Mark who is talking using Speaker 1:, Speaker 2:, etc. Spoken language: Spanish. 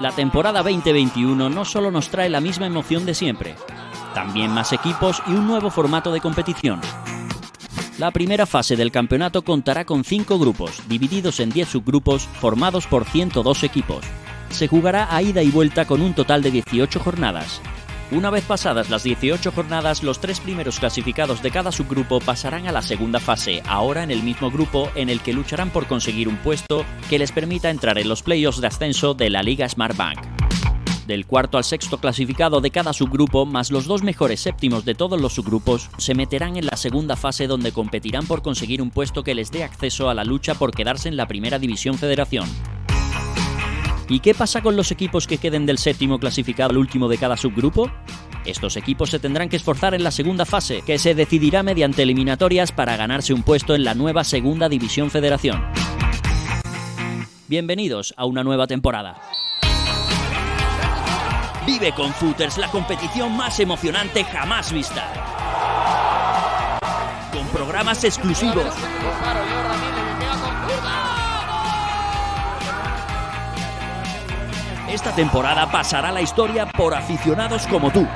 Speaker 1: La temporada 2021 no solo nos trae la misma emoción de siempre, también más equipos y un nuevo formato de competición. La primera fase del campeonato contará con 5 grupos, divididos en 10 subgrupos, formados por 102 equipos. Se jugará a ida y vuelta con un total de 18 jornadas. Una vez pasadas las 18 jornadas, los tres primeros clasificados de cada subgrupo pasarán a la segunda fase, ahora en el mismo grupo en el que lucharán por conseguir un puesto que les permita entrar en los playoffs de ascenso de la Liga Smartbank. Del cuarto al sexto clasificado de cada subgrupo, más los dos mejores séptimos de todos los subgrupos, se meterán en la segunda fase donde competirán por conseguir un puesto que les dé acceso a la lucha por quedarse en la primera división federación. ¿Y qué pasa con los equipos que queden del séptimo clasificado al último de cada subgrupo? Estos equipos se tendrán que esforzar en la segunda fase, que se decidirá mediante eliminatorias para ganarse un puesto en la nueva Segunda División Federación. Bienvenidos a una nueva temporada. Vive con Footers la competición más emocionante jamás vista. Con programas exclusivos. Esta temporada pasará la historia por aficionados como tú.